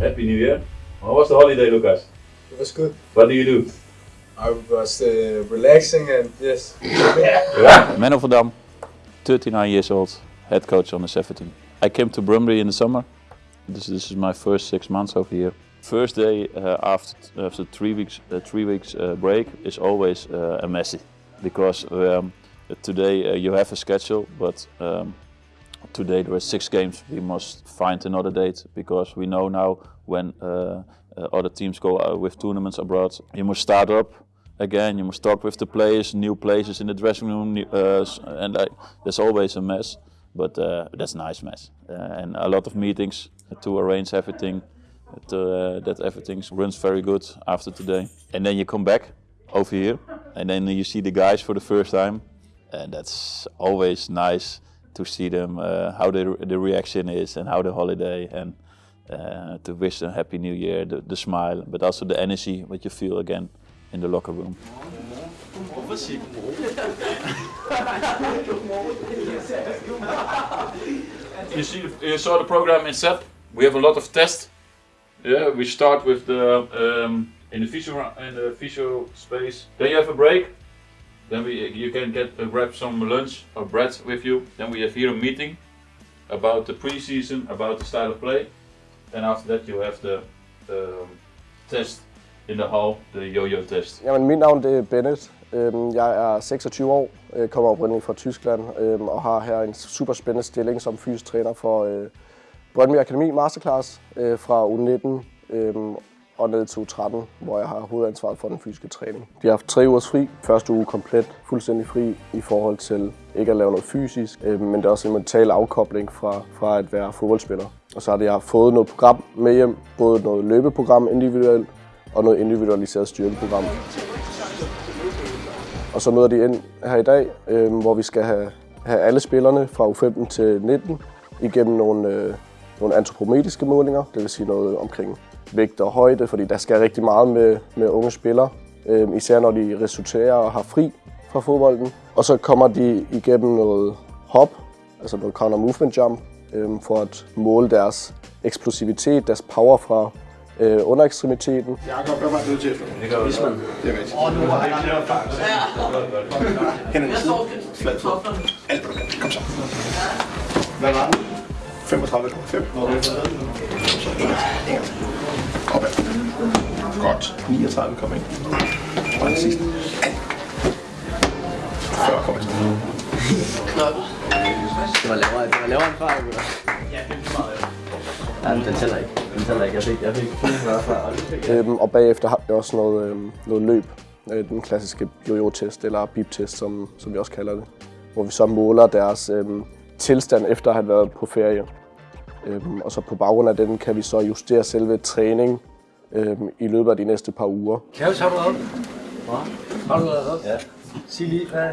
Happy New Year. How was the holiday, Lucas? It was good. What do you do? I was uh, relaxing and yes. Yeah. Man of Dam, 39 years old, head coach on the 17. I came to Brøndby in the summer. This, this is my first six months over here. First day uh, after after three weeks uh, three weeks uh, break is always uh, a messy because um, today uh, you have a schedule, but um, today there are six games. We must find another date because we know now when uh, uh, other teams go uh, with tournaments abroad. You must start up again. You must talk with the players, new places in the dressing room, uh, and there's always a mess. But that's a nice mess, and a lot of meetings to arrange everything. To, that everything runs very good after today, and then you come back over here, and then you see the guys for the first time, and that's always nice to see them uh, how the, the reaction is and how the holiday and uh, to wish them happy new year the, the smile but also the energy what you feel again in the locker room. You see you saw the program in SEP we have a lot of tests. Yeah we start with the um, in the physio in the physio space. Then you have a break then we, you can get uh, grab some lunch or bread with you. Then we have here a meeting about the preseason, about the style of play. And after that you have the um, test in the hall, the yo-yo test. Jamen, mit navn det er Bennett. Øhm, jeg er 26 år, øh, kommer oprindeligt fra Tyskland øhm, og har her en super spændende stilling som fysisk træner for øh, Brøndby Akademi Masterclass øh, fra U19 og ned til U13, hvor jeg har hovedansvaret for den fysiske træning. De har haft tre ugers fri. Første uge komplet fuldstændig fri i forhold til ikke at lave noget fysisk, øh, men det er også en mental afkobling fra, fra at være fodboldspiller. Og så har jeg fået noget program med hjem, både noget løbeprogram individuelt og noget individualiseret styrkeprogram. Og så møder de ind her i dag, øh, hvor vi skal have, have alle spillerne fra U15 til 19 igennem nogle, øh, nogle antropometriske målinger, det vil sige noget omkring vægt og højde, fordi der skal rigtig meget med, med unge spillere, øh, især når de resulterer og har fri fra fodbolden. Og så kommer de igennem noget hop, altså noget counter movement jump, øh, for at måle deres eksplosivitet, deres power fra øh, underekstremiteten. Jakob, hvad var det til efter? Det gør Hvis man. Det er rigtigt. Og nu har faktisk. Hænderne til siden. Flad fod. Alt. Kom så. Hvad var den? 35, 5. Så en. En gang til. Opad. Godt. 39 kom ind. Og den sidste. 40 kom ind. Det var lavere, det var lavere end før, gutter. Ja, det er meget. Ja, den tæller ikke. Den tæller ikke. Jeg fik, jeg fik 45 før. og det fik jeg. Øhm, og bagefter har vi også noget, øhm, noget løb, øh, den klassiske jojo-test, eller bip-test, som, som vi også kalder det. Hvor vi så måler deres øhm, tilstand efter at have været på ferie. Øhm, og så på baggrund af den kan vi så justere selve træning øhm, i løbet af de næste par uger. Har du været oppe? Hvad? Har du været oppe? Ja. Sig lige, hvad...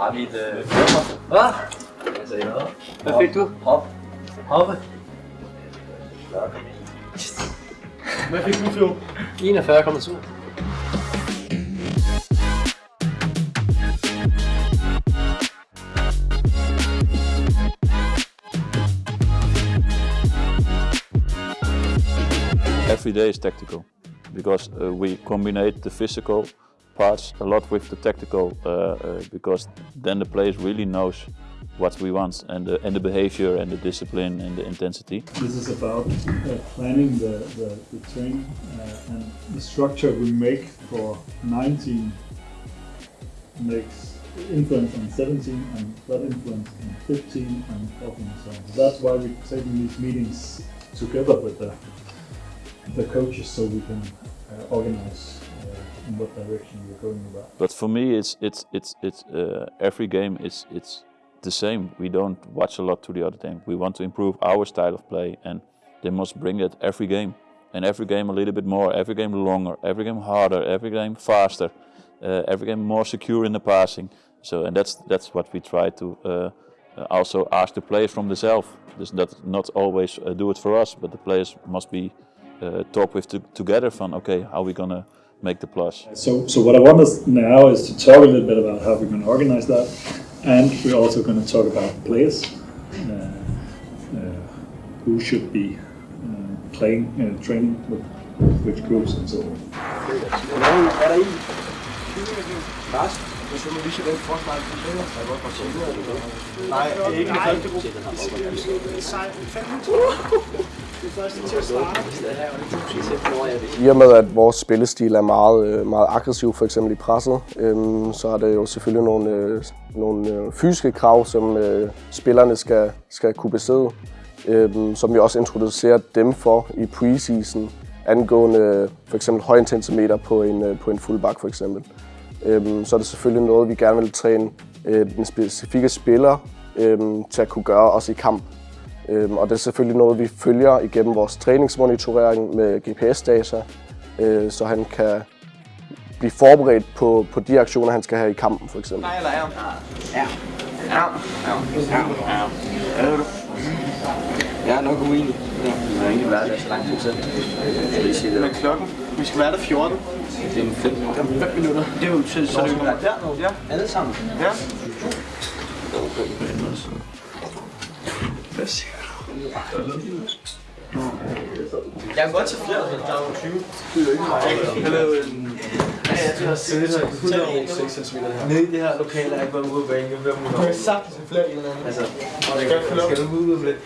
Har vi et... Øh... Hvad? Hvad sagde noget? Hvad fik du? Hop. Hoppe. Hvad fik du, Flo? 41,2. Every day is tactical because uh, we combine the physical parts a lot with the tactical uh, uh, because then the players really knows what we want and the, and the behavior and the discipline and the intensity. This is about uh, planning the, the, the training uh, and the structure we make for 19 makes influence on 17 and that influence on 15 and 14 and so on. That's why we're taking these meetings together with the, the coaches so we can uh, organize uh, in what direction we're going about. But for me, it's it's it's it's uh, every game is it's the same. We don't watch a lot to the other team. We want to improve our style of play, and they must bring it every game, and every game a little bit more, every game longer, every game harder, every game faster, uh, every game more secure in the passing. So, and that's that's what we try to uh, also ask the players from themselves. That not always uh, do it for us, but the players must be talk with to, together. From okay, how are we gonna make the plus. So, so what I want us now is to talk a little bit about how we're going to organize that, and we're also going to talk about players, uh, uh, who should be uh, playing uh, training with which groups and so on. Er der i? Lars? Jeg så lige så den forsvar for spiller. Jeg går fra siden. Nej, ikke i første gruppe. I og med, at vores spillestil er meget, øh, meget aggressiv, for eksempel i presset, øhm, så er det jo selvfølgelig nogle, øh, nogle øh, fysiske krav, som øh, spillerne skal, skal kunne besidde, øhm, som vi også introducerer dem for i preseason, angående øh, for eksempel højintensimeter på en, øh, på en fullback for eksempel. Øhm, så er det selvfølgelig noget, vi gerne vil træne øh, den specifikke spiller øhm, til at kunne gøre også i kamp. Øhm, og det er selvfølgelig noget, vi følger igennem vores træningsmonitorering med GPS-data, øh, så han kan blive forberedt på, på de aktioner, han skal have i kampen for eksempel. Nej, eller er? Ja. Ja. Ja. Ja. Ja. Jeg er nok uenig. Ja. Jeg har egentlig været der så lang tid selv. Skal vi sige det? Hvad er klokken? Vi skal være der 14. Det er om 5 minutter. 5 minutter. Det er jo så, så er det jo der. Ja. Alle sammen. Ja. Hvad siger? Jeg kan godt tage flere, der er 20. Det er jo ikke meget. Jeg kan lave en... Jeg har siddet 106 cm her. Nede i det her lokale er jeg ikke været ude på banen. Jeg kan sagtens have flere eller anden. Altså, skal du ud med det?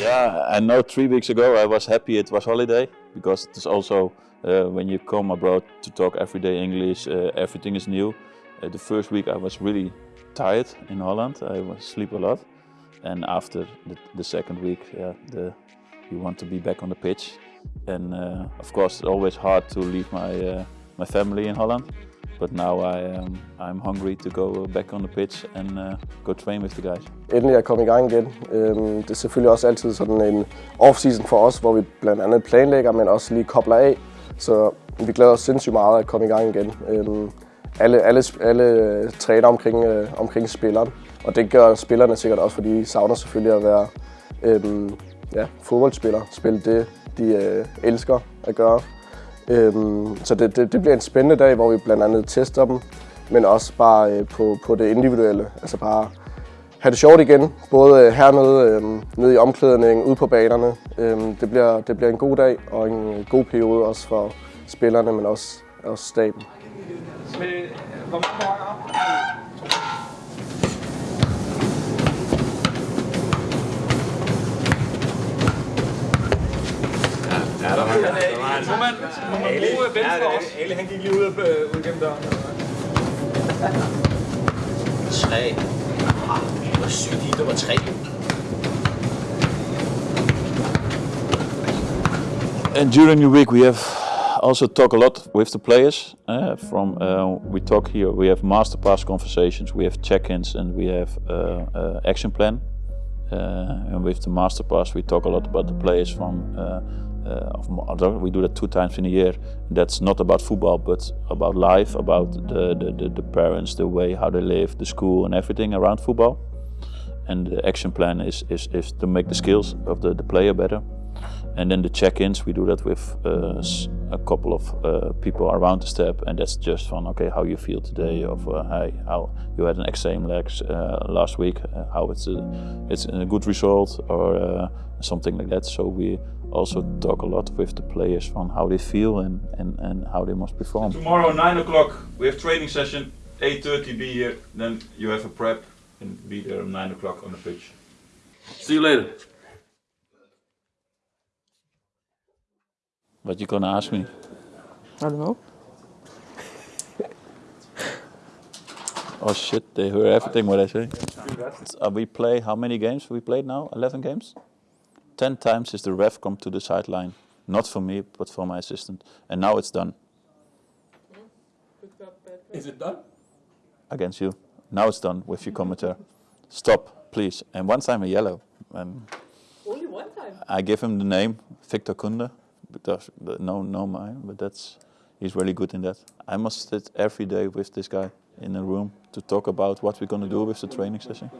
Yeah, I know three weeks ago I was happy it was holiday because it's also uh, when you come abroad to talk everyday English, uh, everything is new. Uh, the first week I was really tired in Holland. I was sleep a lot, and after the, the second week, yeah, the, you want to be back on the pitch, and uh, of course it's always hard to leave my uh, my family in Holland. But now I am, I'm hungry to go back on the pitch and uh, go train with the guys. Endelig at kommet i gang igen. Øhm, det er selvfølgelig også altid sådan en off-season for os, hvor vi blandt andet planlægger, men også lige kobler af. Så vi glæder os sindssygt meget at komme i gang igen. Øhm, alle, alle, alle træner omkring, øh, omkring spilleren, og det gør spillerne sikkert også, fordi de savner selvfølgelig at være øh, ja, fodboldspillere. Spille det, de øh, elsker at gøre. Øh, så det, det, det bliver en spændende dag, hvor vi blandt andet tester dem, men også bare øh, på, på det individuelle. Altså bare have det sjovt igen, både øh, hernede, øh, nede i omklædningen, ude på banerne. Øh, det, bliver, det bliver en god dag og en øh, god periode også for spillerne, men også, også staben. vamos embora. Ja, dat was het. Moment, mijn broer bent vast. Hele Henkie Lieuw op Weekend Down. Schee. Ah, dat zuurt hier toch wat. And during the week we have also talk a lot with the players. Uh, from uh, we talk here, we have master pass conversations, we have check-ins, and we have uh, action plan. And with the master pass, we talk a lot about the players from. We do that two times in a year. That's not about football, but about life, about the, the, the, the parents, the way how they live, the school, and everything around football. And the action plan is, is, is to make the skills of the, the player better. And then the check-ins, we do that with uh, s- a couple of uh, people around the step, and that's just fun. Okay, how you feel today? Of uh, hey, how you had an exam legs uh, last week? Uh, how it's a, it's a good result or uh, something like that. So we also talk a lot with the players on how they feel and, and, and how they must perform. Tomorrow, 9 o'clock, we have training session. 8.30 be here, then you have a prep and be there at 9 o'clock on the pitch. See you later. What you're gonna ask me? I don't know. Oh shit, they hear everything what I say. Uh, we play how many games we played now? 11 games? 10 times is the ref come to the sideline. Not for me, but for my assistant. And now it's done Is it done? against you. Now it's done with your commentator. Stop, please. And one time a yellow. Um, Only one time. I give him the name Victor Kunde. No, no, mine. But that's he's really good in that. I must sit every day with this guy in a room to talk about what we're gonna do with the training session.